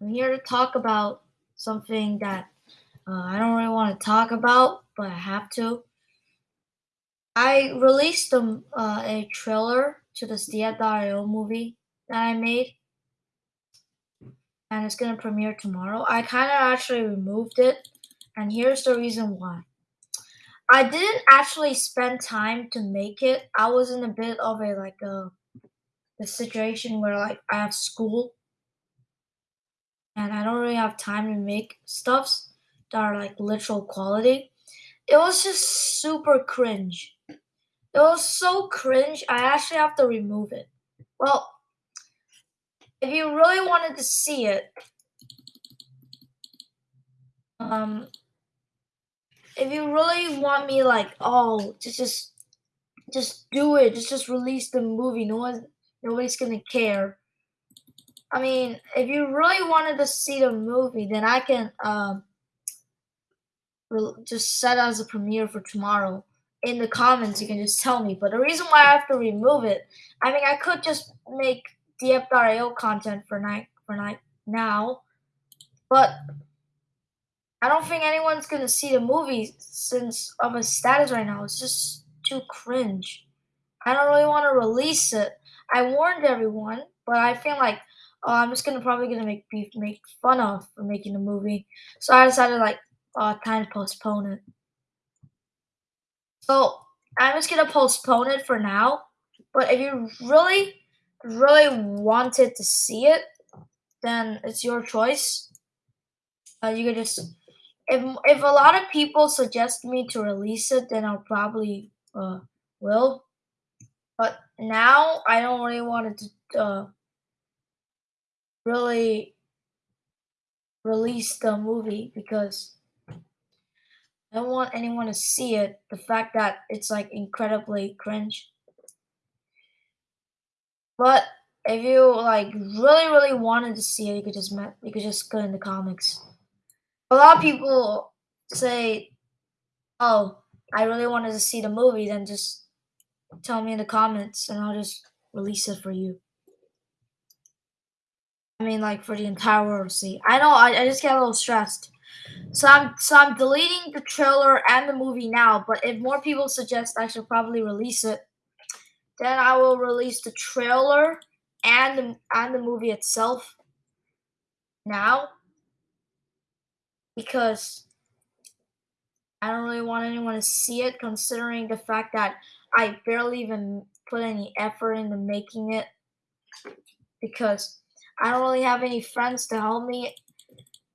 I'm here to talk about something that uh, I don't really want to talk about, but I have to. I released um, uh, a trailer to the diep.io movie that I made, and it's gonna premiere tomorrow. I kind of actually removed it, and here's the reason why. I didn't actually spend time to make it. I was in a bit of a like a, a situation where like I have school and I don't really have time to make stuffs that are like literal quality. It was just super cringe. It was so cringe, I actually have to remove it. Well, if you really wanted to see it, um, if you really want me like, oh, just just just do it, just just release the movie. No one, nobody's gonna care. I mean, if you really wanted to see the movie, then I can um, just set as a premiere for tomorrow. In the comments, you can just tell me. But the reason why I have to remove it, I mean, I could just make diep.io content for night for night now, but I don't think anyone's gonna see the movie since of a status right now. It's just too cringe. I don't really want to release it. I warned everyone, but I feel like oh, I'm just gonna probably gonna make be make fun of for making the movie. So I decided like uh, time to postpone it. So I'm just gonna postpone it for now. But if you really, really wanted to see it, then it's your choice. Uh, you could just if if a lot of people suggest me to release it, then I'll probably uh, will. But now I don't really want to uh, really release the movie because I don't want anyone to see it. The fact that it's like incredibly cringe. But if you like really, really wanted to see it, you could just met, you could just go in the comics. A lot of people say, "Oh, I really wanted to see the movie," then just tell me in the comments, and I'll just release it for you. I mean, like for the entire world to see. I know. I, I just get a little stressed. So I'm so I'm deleting the trailer and the movie now. But if more people suggest I should probably release it, then I will release the trailer and the, and the movie itself now because I don't really want anyone to see it, considering the fact that I barely even put any effort into making it because I don't really have any friends to help me.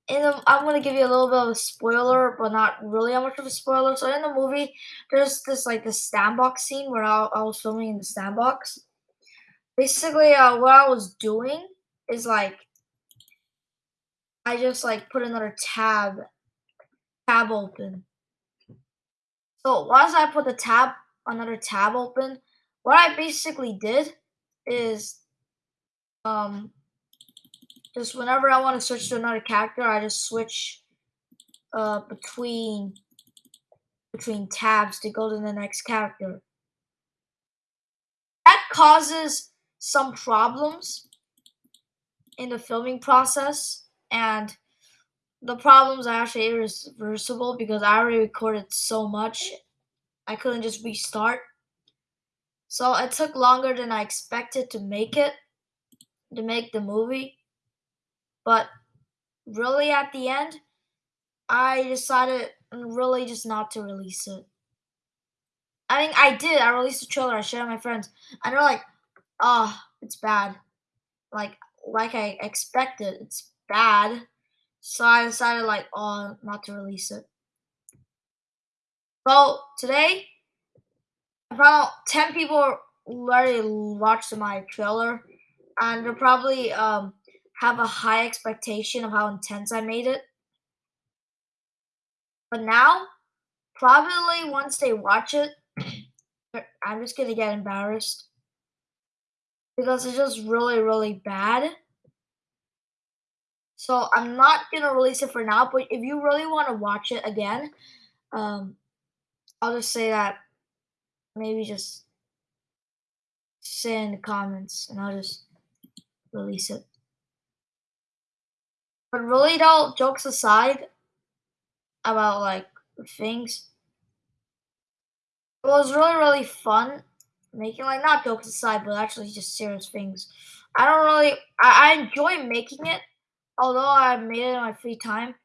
The, I'm gonna give you a little bit of a spoiler, but not really how much of a spoiler. So in the movie, there's this like the sandbox scene where I, I was filming in the sandbox. Basically, uh, what I was doing is like I just like put another tab tab open. So once I put the tab another tab open, what I basically did is um just whenever I want to switch to another character, I just switch uh, between between tabs to go to the next character. That causes some problems in the filming process, and the problems are actually irreversible because I already recorded so much. I couldn't just restart. So it took longer than I expected to make it, to make the movie. But really, at the end, I decided really just not to release it. I mean, I did. I released the trailer. I shared it with my friends, and they're like, "Oh, it's bad." Like, like I expected, it's bad. So I decided, like, oh, not to release it. Well, today, about ten people already watched my trailer, and they're probably um have a high expectation of how intense I made it. But now, probably once they watch it, I'm just gonna get embarrassed because it's just really, really bad. So I'm not gonna release it for now. But if you really want to watch it again, um, I'll just say that maybe just say in the comments, and I'll just release it. But really though, jokes aside about like things, it was really really fun making like not jokes aside, but actually just serious things. I don't really I, I enjoy making it, although I made it in my free time.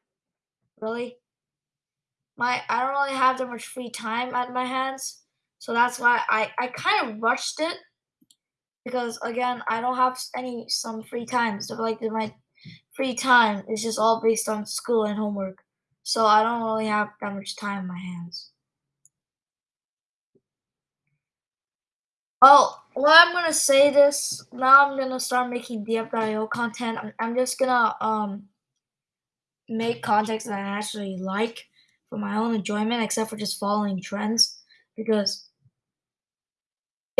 Really, my I don't really have that much free time at my hands, so that's why I I kind of rushed it because again I don't have any some free time. So like my free time is just all based on school and homework, so I don't really have that much time in my hands. Oh, well, I'm gonna say this now. I'm gonna start making diep.io content. I'm, I'm just gonna um make content that I actually like for my own enjoyment, except for just following trends. Because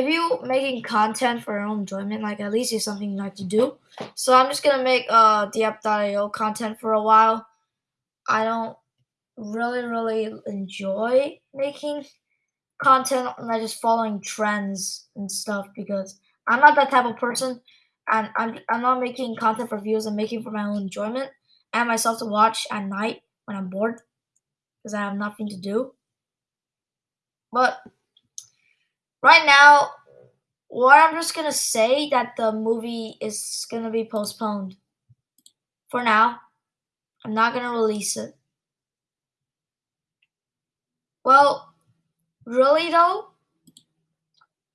if you making content for your own enjoyment, like at least it's something you like to do. So I'm just gonna make uh diep.io content for a while. I don't really really enjoy making content and like just following trends and stuff because I'm not that type of person and I'm I'm not making content for views, I'm making for my own enjoyment and myself to watch at night when I'm bored because I have nothing to do. But right now, what I'm just gonna say that the movie is gonna be postponed for now. I'm not gonna release it. Well, really though,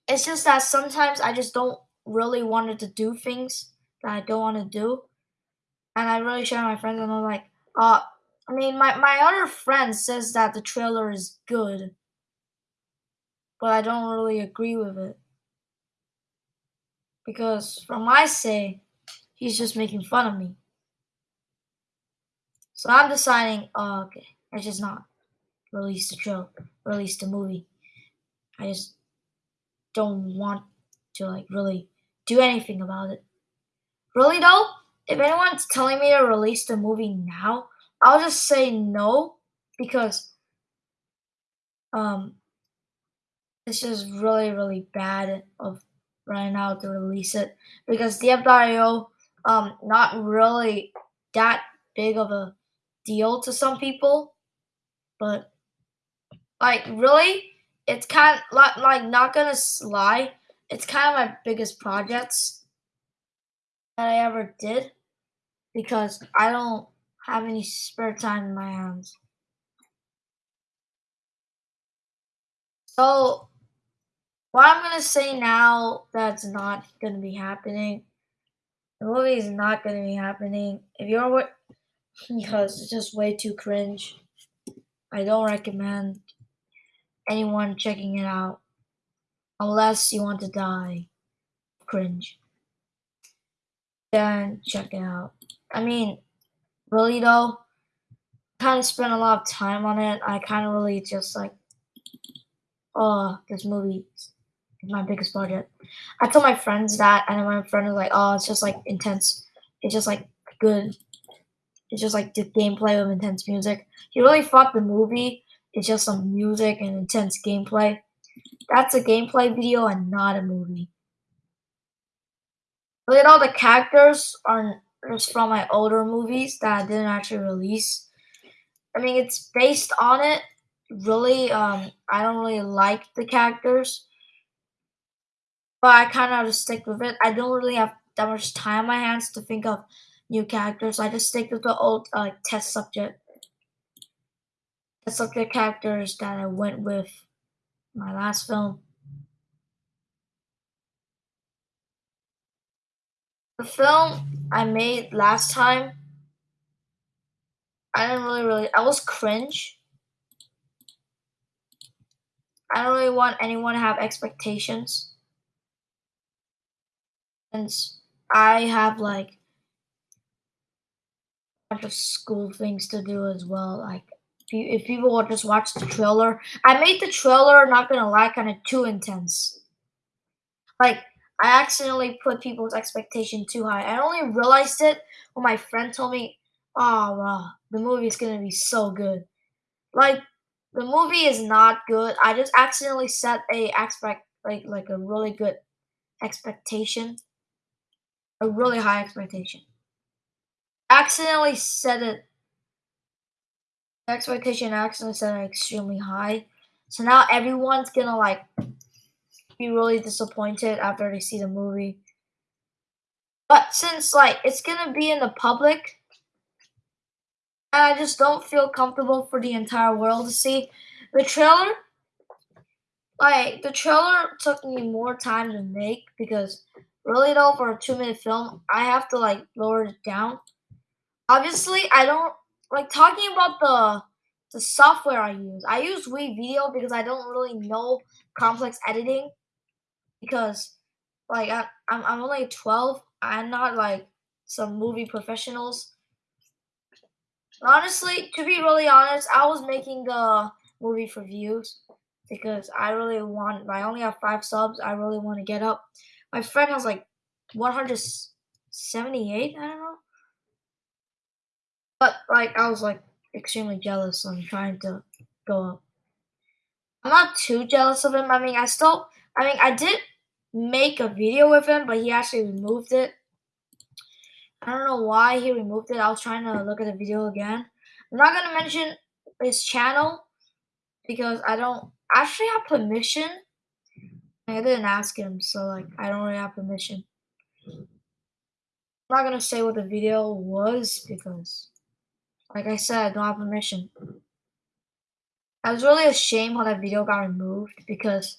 it's just that sometimes I just don't really wanted to do things that I don't want to do. And I really share my friends and I'm like, uh I mean my, my other friend says that the trailer is good. But I don't really agree with it. Because from my say, he's just making fun of me. So I'm deciding, oh, okay, I just not release the trailer, release the movie. I just don't want to like really do anything about it. Really though, if anyone's telling me to release the movie now, I'll just say no because um it's just really really bad of right now to release it. Because diep.io um not really that big of a deal to some people, but like really it's kind of like, like not gonna lie it's kind of my biggest projects that i ever did. Because i don't have any spare time in my hands. So what i'm gonna say now that's not gonna be happening the movie is not gonna be happening if you're because it's just way too cringe i don't recommend anyone checking it out unless you want to die. Cringe. Then check it out. I mean, really though, kind of spent a lot of time on it. I kind of really just like, oh, this movie my biggest budget. I told my friends that, and my friend was like, oh, it's just like intense. It's just like good. It's just like the gameplay with intense music. He really thought the movie it's just some music and intense gameplay. That's a gameplay video and not a movie. Look at all the characters are just from my older movies that I didn't actually release. I mean, it's based on it. Really, um, I don't really like the characters, but I kind of to stick with it. I don't really have that much time on my hands to think of new characters. I just stick with the old uh, test subject the subject characters that I went with my last film. The film I made last time, I didn't really really I was cringe. I don't really want anyone to have expectations. And I have like a bunch of school things to do as well. Like if people will just watch the trailer. I made the trailer, not gonna lie, kind of too intense. Like, I accidentally put people's expectation too high. I only realized it when my friend told me, oh, wow, the movie is gonna be so good. Like, the movie is not good. I just accidentally set a expect like like a really good expectation, a really high expectation. accidentally set it. Expectation accidentally set it extremely high. So now everyone's gonna like be really disappointed after they see the movie. But since like it's gonna be in the public, and I just don't feel comfortable for the entire world to see the trailer. Like the trailer took me more time to make because really though for a two minute film I have to like lower it down. Obviously I don't like talking about the the software I use. I use WeVideo because I don't really know complex editing because like I, I'm I'm only 12. I'm not like some movie professionals. Honestly, to be really honest, I was making the movie for views because I really want. I only have five subs. I really want to get up. My friend has like 178. I don't know. But like, I was like extremely jealous. So I'm trying to go up. I'm not too jealous of him. I mean, I still. I mean, I did make a video with him, but he actually removed it. I don't know why he removed it. I was trying to look at the video again. I'm not gonna mention his channel because I don't actually have permission. I didn't ask him, so like I don't really have permission. I'm not gonna say what the video was because, like I said, I don't have permission. I was really ashamed how that video got removed because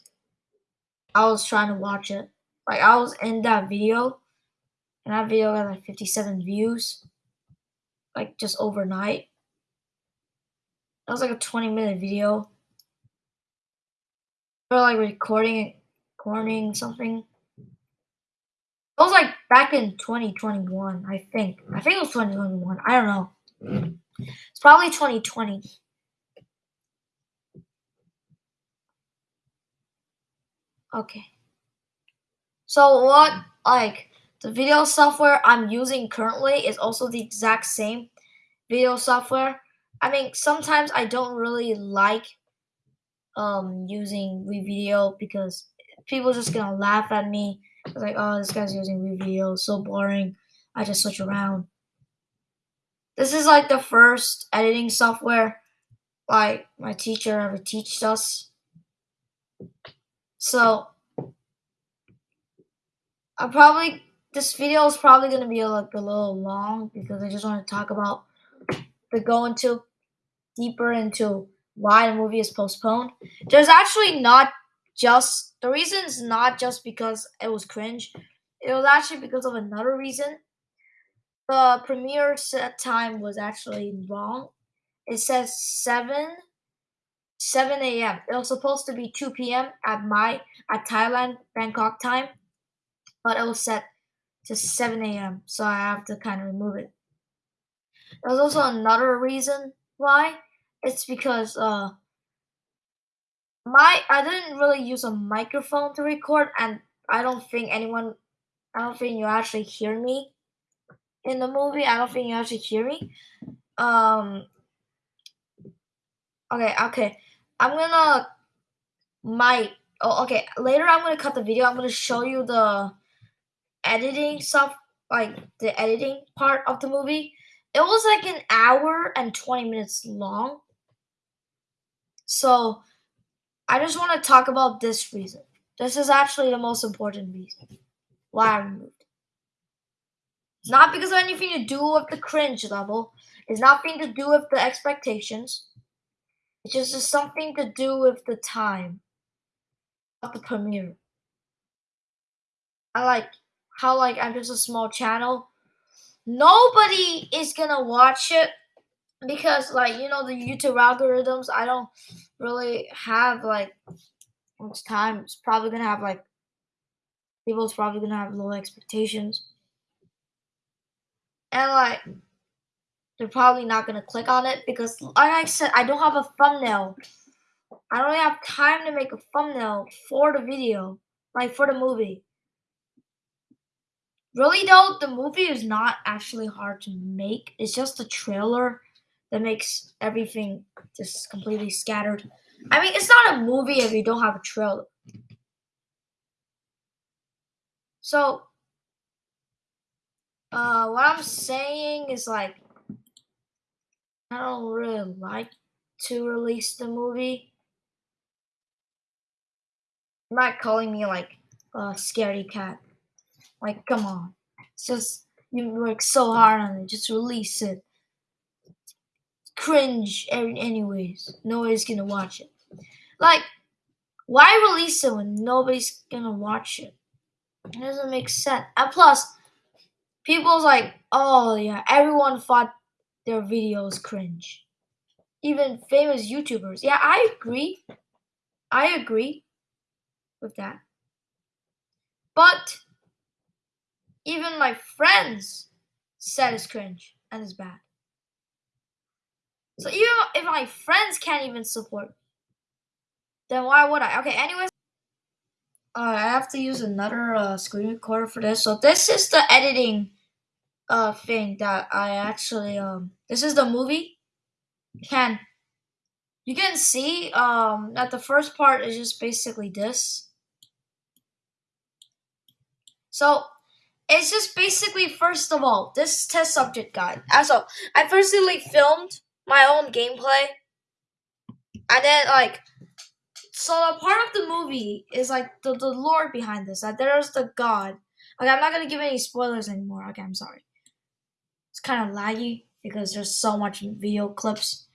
I was trying to watch it. Like I was in that video, and that video got like 57 views, like just overnight. That was like a 20 minute video. Or like recording, recording something. It was like back in 2021, I think. I think it was 2021. I don't know. It's probably 2020. Okay. So what like the video software I'm using currently is also the exact same video software. I mean, sometimes I don't really like um using WeVideo because people just gonna laugh at me. It's like, oh, this guy's using WeVideo, so boring. I just switch around. This is like the first editing software like my teacher ever teached us. So I probably this video is probably gonna be like a little long because I just want to talk about the go into deeper into why the movie is postponed. There's actually not just the reason is not just because it was cringe. It was actually because of another reason. The premiere set time was actually wrong. It says seven 7 a.m. It was supposed to be 2 p.m. at my at Thailand Bangkok time, but it was set to 7 a.m. So I have to kind of remove it. There's also another reason why. It's because uh my I didn't really use a microphone to record, and I don't think anyone, I don't think you actually hear me in the movie. I don't think you actually hear me. Um. Okay. Okay. I'm gonna my oh okay later I'm gonna cut the video. I'm gonna show you the editing stuff, like the editing part of the movie. It was like an hour and 20 minutes long. So I just want to talk about this reason. This is actually the most important reason why I removed. It's not because of anything to do with the cringe level. It's nothing to do with the expectations. It's just something to do with the time of the premiere. I like how like I'm just a small channel. Nobody is gonna watch it because like you know the YouTube algorithms. I don't really have like much time. It's probably gonna have like people's probably gonna have low expectations. And like they're probably not gonna click on it because like I said, I don't have a thumbnail. I don't have time to make a thumbnail for the video, like for the movie. Really though, the movie is not actually hard to make. It's just the trailer that makes everything just completely scattered. I mean, it's not a movie if you don't have a trailer. So Uh, what I'm saying is like, I don't really like to release the movie. You're not calling me like a scaredy cat. Like, come on. It's just, you work so hard on it. Just release it. Cringe, anyways. Nobody's gonna watch it. Like, why release it when nobody's gonna watch it? It doesn't make sense. And plus, people's like, oh yeah, everyone thought their videos cringe. Even famous YouTubers. Yeah, I agree. I agree with that. But even my friends said it's cringe and it's bad. So even if my friends can't even support, then why would I? Okay, anyways, uh, I have to use another uh, screen recorder for this. So this is the editing uh thing that I actually um. This is the movie. Can you can see um that the first part is just basically this. So it's just basically first of all this test subject guide. Also, I firstly filmed my own gameplay, and then like so a part of the movie is like the, the lore behind this that there's the god. Okay, I'm not gonna give any spoilers anymore. Okay, I'm sorry. It's kind of laggy because there's so much video clips.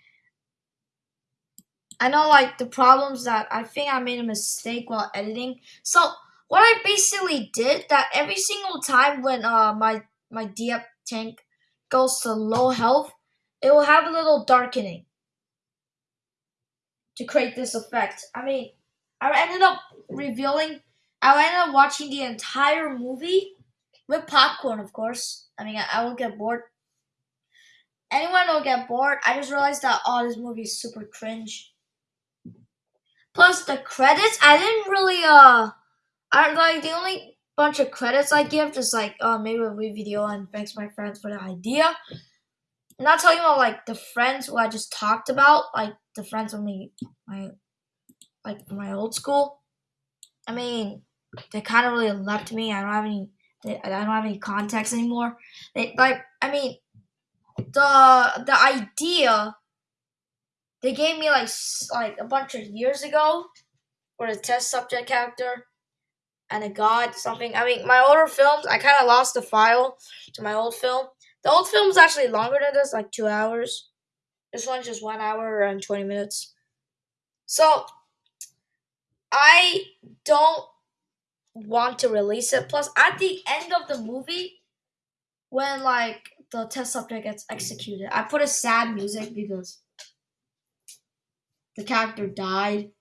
I know like the problems that I think I made a mistake while editing. So what I basically did that every single time when uh my my diep tank goes to low health, it will have a little darkening to create this effect. I mean, I ended up revealing, I ended up watching the entire movie with popcorn, of course. I mean, I, I will get bored. Anyone will get bored. I just realized that, oh, this movie is super cringe. Plus the credits, I didn't really, uh, I like the only bunch of credits I give is like uh maybe a video and thanks my friends for the idea. I'm not talking about like the friends who I just talked about, like the friends from me my like my old school. I mean, they kind of really left me. I don't have any. They, I don't have any contacts anymore. They like. I mean, the the idea they gave me like like a bunch of years ago for the test subject character and a god something. I mean, my older films, I kind of lost the file to my old film. The old film is actually longer than this, like two hours. This one's just one hour and 20 minutes. So, I don't want to release it. Plus, at the end of the movie, when like the test subject gets executed, I put a sad music because the character died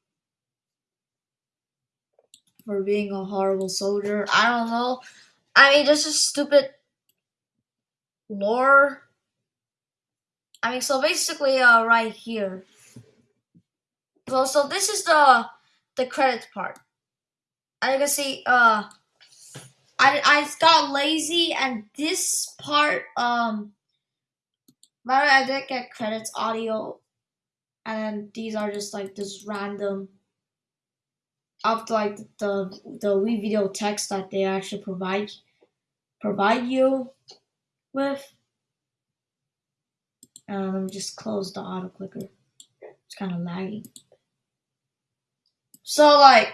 for being a horrible soldier. I don't know. I mean, this is stupid lore. I mean, so basically, uh, right here. So, so this is the the credits part. And you can see, uh, I I got lazy, and this part, um, by the way, I did get credits audio, and these are just like this random of like the the WeVideo text that they actually provide provide you with. And let me just close the auto clicker. It's kind of laggy. So like,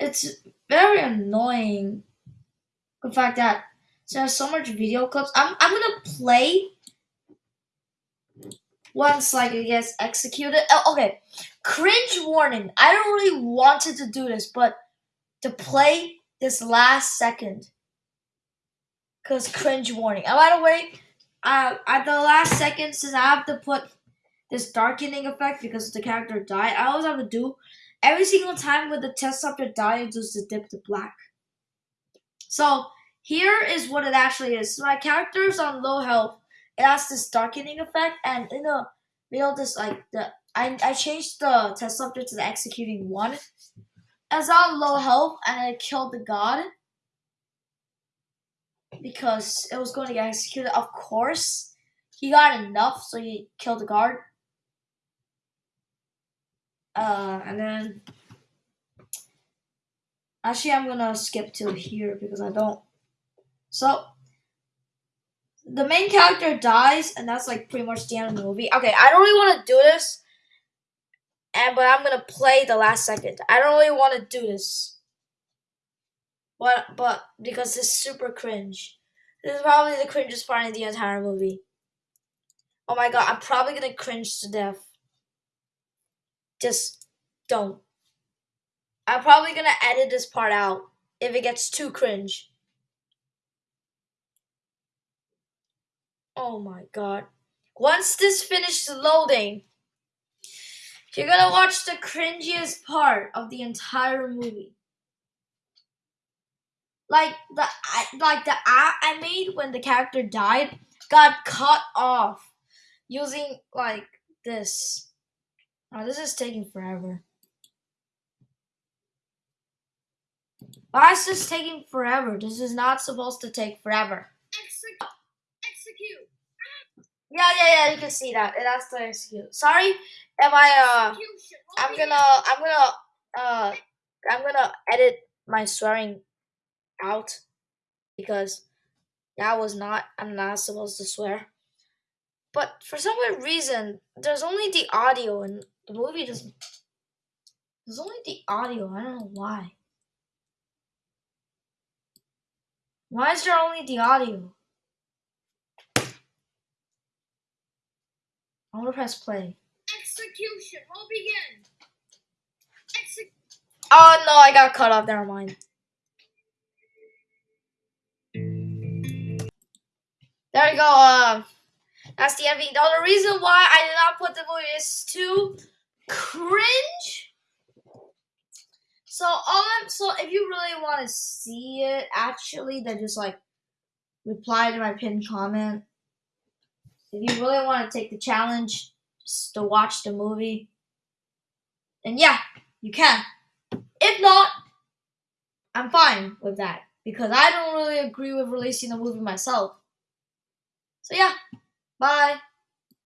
it's very annoying the fact that there's so much video clips. I'm I'm gonna play once like it gets executed. Oh, okay, cringe warning. I don't really wanted to do this, but to play this last second, cause cringe warning. And by the way, uh, at the last second, since I have to put this darkening effect because the character died, I always have to do every single time when the test subject died, just to dip to black. So here is what it actually is. So my character is on low health it has this darkening effect, and in the middle, this like the I I changed the test subject to the executing one. As on low health, and I killed the god because it was going to get executed. Of course, he got enough, so he killed the guard. Uh, and then actually, I'm gonna skip to here because I don't So the main character dies, and that's like pretty much the end of the movie. Okay, I don't really want to do this, and but I'm gonna play the last second. I don't really want to do this, but but because it's super cringe. This is probably the cringiest part in the entire movie. Oh my god, I'm probably gonna cringe to death. Just don't. I'm probably gonna edit this part out if it gets too cringe. Oh my god. Once this finishes loading, you're gonna watch the cringiest part of the entire movie. Like the like the app I made when the character died got cut off using like this. Oh, this is taking forever. Why is this taking forever? This is not supposed to take forever. Execute. Execute. Yeah, yeah, yeah. You can see that. It has to execute. Sorry, if I uh, I'm gonna, I'm gonna, uh, I'm gonna edit my swearing out because that was not. I'm not supposed to swear. But for some weird reason, there's only the audio, and the movie doesn't. There's only the audio. I don't know why. Why is there only the audio? I'm gonna press play. Execution will begin. Execute. Oh no, I got cut off. Never mind. There we go. Uh, that's the ending. The reason why I did not put the movie is too cringe. So all I'm so if you really want to see it, actually, then just like reply to my pinned comment. If you really want to take the challenge, just to watch the movie, then yeah, you can. If not, I'm fine with that because I don't really agree with releasing the movie myself. So yeah, bye.